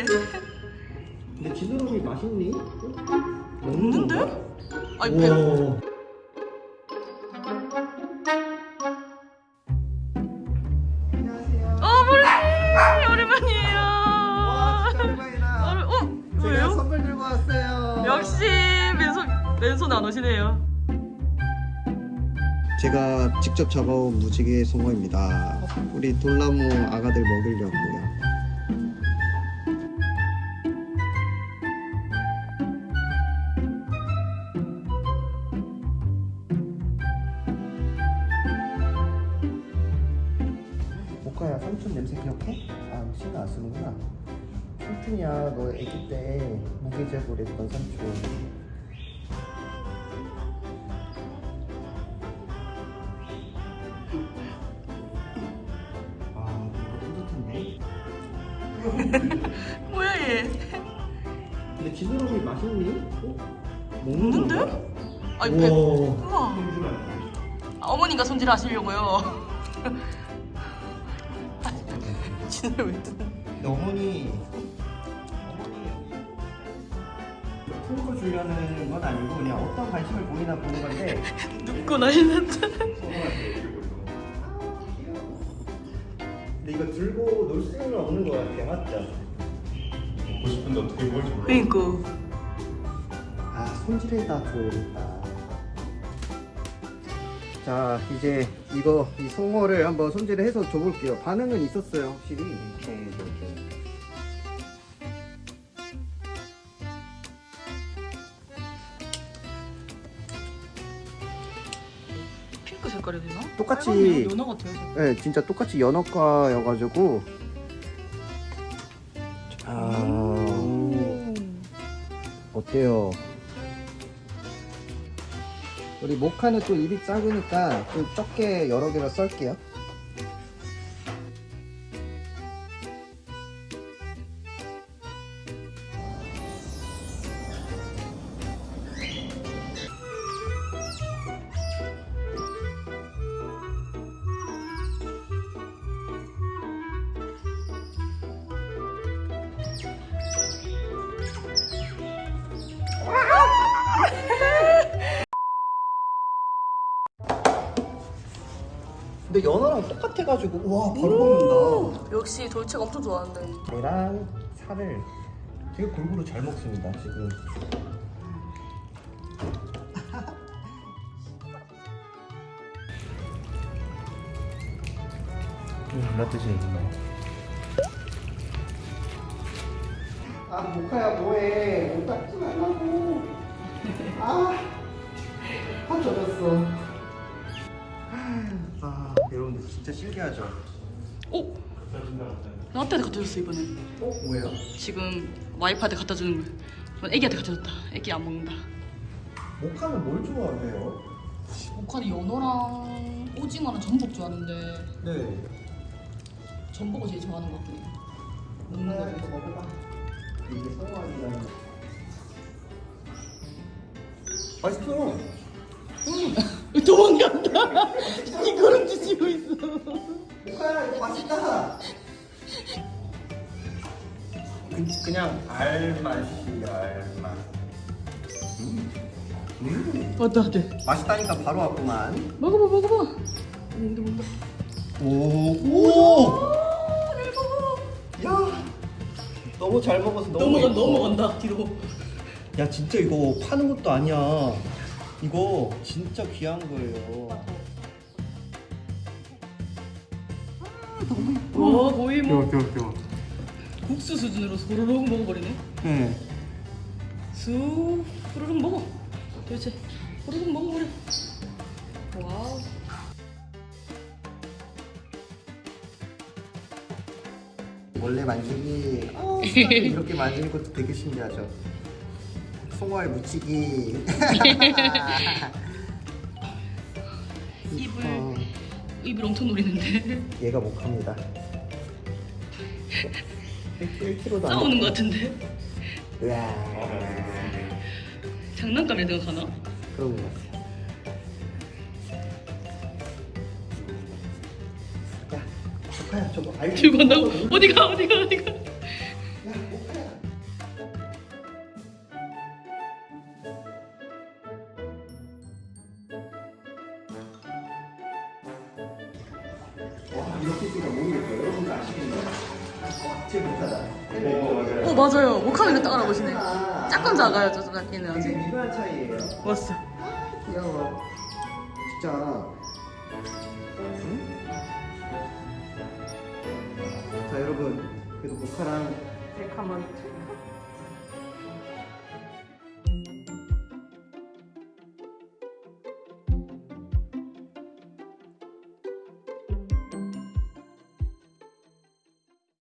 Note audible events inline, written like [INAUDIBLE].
얘? 근데 지느러미 맛있니? 없는데? 아니 배 우와. 안녕하세요. 어 몰라 오랜만이에요 와, 진짜 오랜만이다. 오늘- 어? 제가 왜요? 선물 들고 왔어요. 역시 맨손 맨손 안 오시네요 제가 직접 잡아온 무지개 송어입니다. 우리 돌나무 아가들 먹이려고요. 모카야 삼촌 냄새 기억해? 아 신경 안 쓰는구나. 삼촌이야 너 아기 때 무게잡을 했던 삼촌. 아 이거 뿌듯한데? [LAUGHS] 뭐야 얘 근데 지느러미 맛있니? 어? 없는데? 건가? 아니 배 우와. 아, 어머니가 손질 하시려고요 진짜 왜 뜯는 근데 어머니 어머니 큰거 주려는 건 아니고 그냥 어떤 관심을 보이나 보는 건데. [LAUGHS] 눕고 나시는데 근데 이거 들고 놀 수는 없는 것 같아 맞죠? 먹고 싶은데 어떻게 먹을지 몰라. 그니까. 아 손질해다 줘야겠다 자 이제 이거 이 송어를 한번 손질을 해서 줘볼게요 반응은 있었어요 확실히 네, 이렇게. 핑크 색깔이 되나? 똑같이- 연어 같아요 네, 진짜 똑같이 연어과여가지고 아 오. 어때요? 우리 모카는 또 입이 작으니까 좀 적게 여러 개를 썰게요. 근데 연어랑 똑같아가지고 와 바로 먹는다. 역시 돌체가 엄청 좋아하는데 계란, 살을 되게 골고루 잘 먹습니다 지금. 음, 라뜻이 있나? 아 모카야 뭐해? 못 닦지 말라고. 아, 다 젖었어. 아 여러분들 진짜 신기하죠? 오! 나한테 갖다 줬어 이번에 어 뭐예요? 지금 와이프한테 갖다 주는 거야 이번 애기한테 갖다 줬다 애기 안 먹는다 모카는 뭘 좋아해요? 목화는 연어랑 오징어랑 전복 좋아하는데 네. 전복을 제일 좋아하는 것 같긴 해 먹는 거 먹어봐. 이게 성화이라는. 맛있어. 음. 도망간다 [LAUGHS] 이거를 주시고 있어 이거 맛있다. 그, 그냥 알맛이 알맛. 음. 음. 맞다 맞다 맛있다니까 바로 왔구만. 먹어봐 먹어봐 먹는다 먹는다 오. 오. 야. 너무 잘 먹어서 너무 넘어간 예뻐. 넘어간다 뒤로 야 진짜 이거 파는 것도 아니야. 이거 진짜 귀한 거예요. 와 거의 뭐 귀여워 귀여워. 국수 수준으로 소로록 먹어버리네 네. 수 후루룩 먹어 도대체 후루룩 먹어버려 와우 원래 만지기 어, [LAUGHS] 이렇게 만지는 것도 되게 신기하죠. 송어알 무치기. [LAUGHS] 입을 어, 입을 엄청 노리는데 얘가 목합니다. 1kg도 안 싸우는 것 같은데 으아, 장난감이라 생각하나? 그런 것 같아. 야, 저거 알고 들고 간다고? 어디가 어디가 어디가 야, 모카야 이렇게 있으니까 모르겠어요. 여러분도 아시겠네요. 어, 제 못하다. 오, 맞아요. 어 맞아요. 목하는 게딱 알아보시네. 조금 작아요, 저 되게 아직. 미묘한 차이예요. 왔어. 귀여워. 진짜. 응? 자 여러분 그래도 모카랑 색 한번